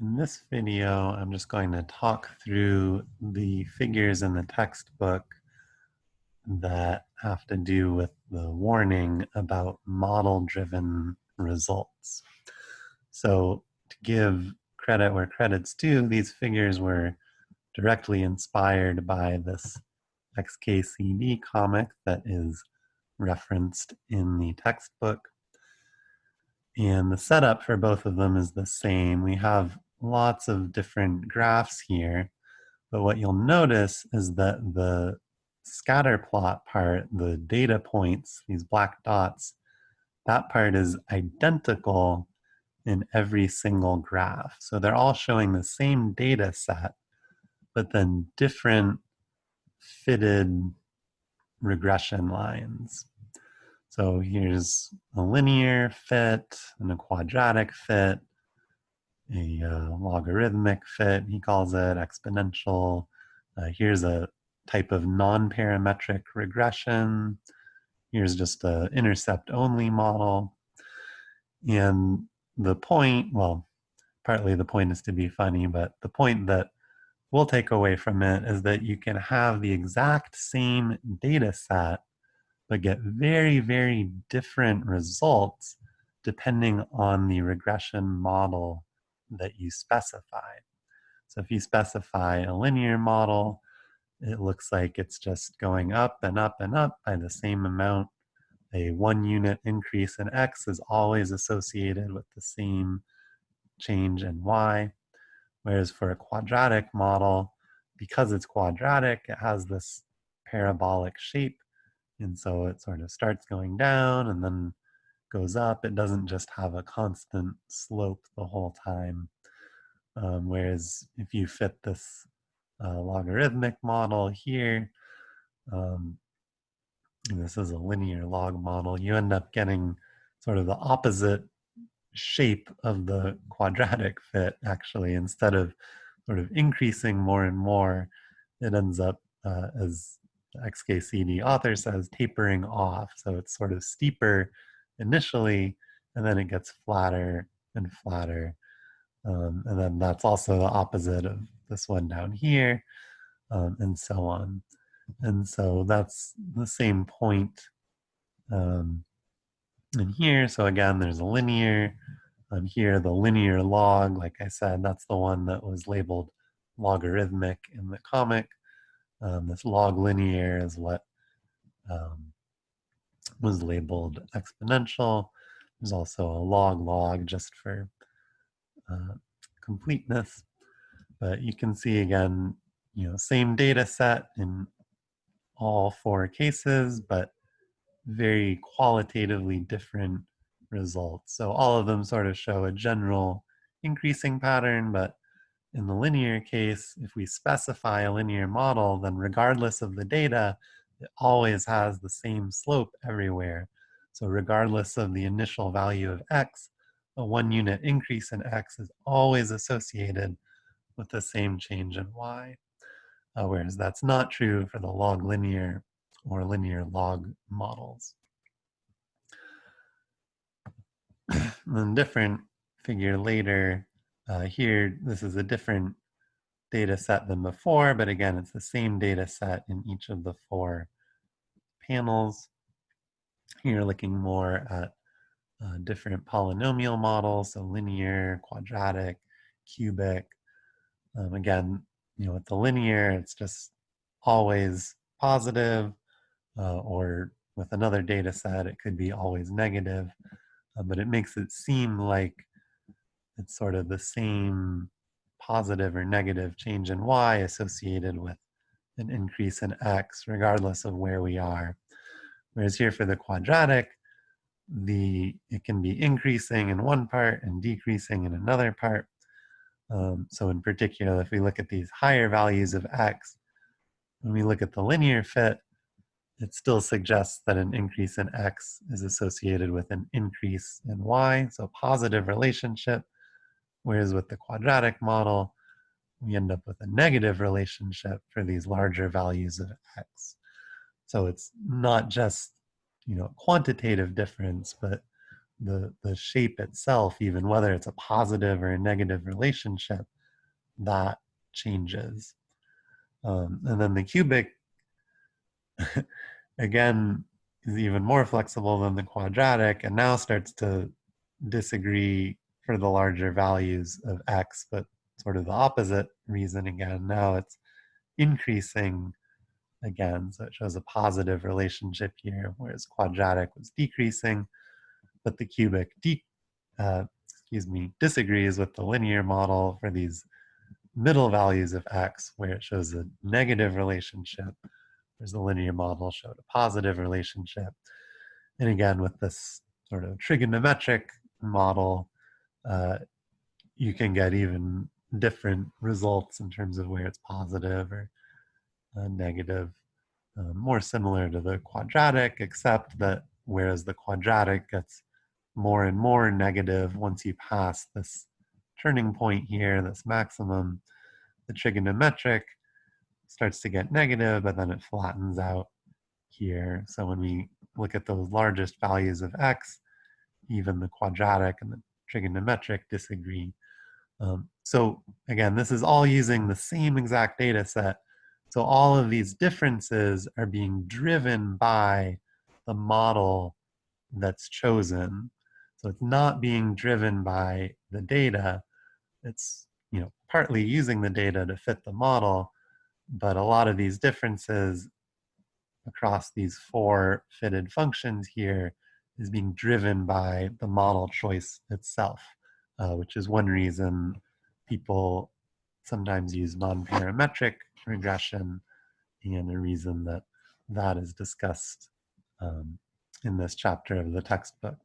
In this video, I'm just going to talk through the figures in the textbook that have to do with the warning about model-driven results. So to give credit where credit's due, these figures were directly inspired by this XKCD comic that is referenced in the textbook. And the setup for both of them is the same. We have lots of different graphs here, but what you'll notice is that the scatter plot part, the data points, these black dots, that part is identical in every single graph. So they're all showing the same data set, but then different fitted regression lines. So here's a linear fit and a quadratic fit, a uh, logarithmic fit, he calls it, exponential. Uh, here's a type of non-parametric regression. Here's just an intercept-only model. And the point, well, partly the point is to be funny, but the point that we'll take away from it is that you can have the exact same data set but get very, very different results depending on the regression model that you specify. So if you specify a linear model, it looks like it's just going up and up and up by the same amount. A one unit increase in X is always associated with the same change in Y. Whereas for a quadratic model, because it's quadratic, it has this parabolic shape and so it sort of starts going down and then goes up. It doesn't just have a constant slope the whole time. Um, whereas if you fit this uh, logarithmic model here, um, this is a linear log model, you end up getting sort of the opposite shape of the quadratic fit actually instead of sort of increasing more and more it ends up uh, as XKCD author says tapering off. So it's sort of steeper initially, and then it gets flatter and flatter. Um, and then that's also the opposite of this one down here, um, and so on. And so that's the same point um, in here. So again, there's a linear. Um, here, the linear log, like I said, that's the one that was labeled logarithmic in the comic. Um, this log linear is what um, was labeled exponential. There's also a log log just for uh, completeness. But you can see again, you know, same data set in all four cases, but very qualitatively different results. So all of them sort of show a general increasing pattern, but in the linear case, if we specify a linear model, then regardless of the data, it always has the same slope everywhere. So regardless of the initial value of x, a one unit increase in x is always associated with the same change in y. Uh, whereas that's not true for the log linear or linear log models. then different figure later, uh, here, this is a different data set than before, but again, it's the same data set in each of the four panels. You're looking more at uh, different polynomial models, so linear, quadratic, cubic. Um, again, you know, with the linear, it's just always positive, uh, or with another data set, it could be always negative, uh, but it makes it seem like it's sort of the same positive or negative change in y associated with an increase in x regardless of where we are. Whereas here for the quadratic, the it can be increasing in one part and decreasing in another part. Um, so in particular, if we look at these higher values of x, when we look at the linear fit, it still suggests that an increase in x is associated with an increase in y, so positive relationship. Whereas with the quadratic model, we end up with a negative relationship for these larger values of x. So it's not just you know quantitative difference, but the, the shape itself, even whether it's a positive or a negative relationship, that changes. Um, and then the cubic, again, is even more flexible than the quadratic and now starts to disagree for the larger values of x, but sort of the opposite reason again. Now it's increasing again, so it shows a positive relationship here, whereas quadratic was decreasing, but the cubic, de uh, excuse me, disagrees with the linear model for these middle values of x, where it shows a negative relationship, whereas the linear model showed a positive relationship. And again, with this sort of trigonometric model, uh, you can get even different results in terms of where it's positive or uh, negative, uh, more similar to the quadratic, except that whereas the quadratic gets more and more negative once you pass this turning point here, this maximum, the trigonometric starts to get negative, but then it flattens out here. So when we look at those largest values of x, even the quadratic and the trigonometric disagree. Um, so again, this is all using the same exact data set. So all of these differences are being driven by the model that's chosen. So it's not being driven by the data. It's you know partly using the data to fit the model, but a lot of these differences across these four fitted functions here is being driven by the model choice itself, uh, which is one reason people sometimes use non-parametric regression and a reason that that is discussed um, in this chapter of the textbook.